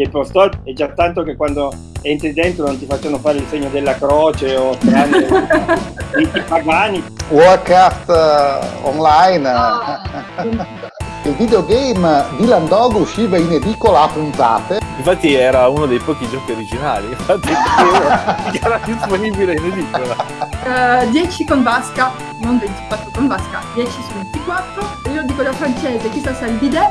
che il Pro Store è già tanto che quando entri dentro non ti facciano fare il segno della croce o strane riti pagani. Warcraft uh, Online. Ah. il videogame Dylan Dog usciva in edicola a puntate. Infatti era uno dei pochi giochi originali, infatti era disponibile in edicola. Uh, eh, 10 con vasca, non 24 con vasca, 10 su 24. Io dico da francese, chissà se è il bidet.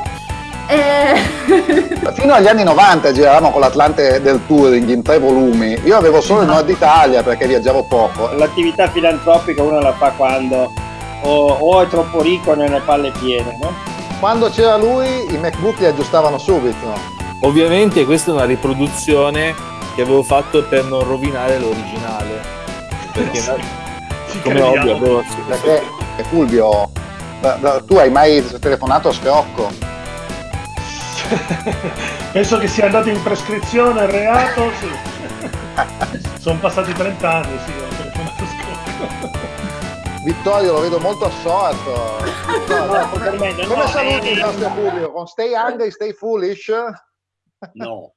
E... Fino agli anni 90 giravamo con l'Atlante del Touring in tre volumi. Io avevo solo il Nord Italia perché viaggiavo poco. L'attività filantropica uno la fa quando o, o è troppo ricco o non ne palle piene, no? quando c'era lui i MacBook li aggiustavano subito. Ovviamente questa è una riproduzione che avevo fatto per non rovinare l'originale. Perché sì, come ovvio avevo... Perché Fulvio, tu hai mai telefonato a Scrocco? Penso che sia andato in prescrizione il reato, sì. Sono passati 30 anni, sì, ho telefonato. Vittorio lo vedo molto assorto. Vittorio, come, come saluti il nostro pubblico? Con stay hungry, stay foolish? No.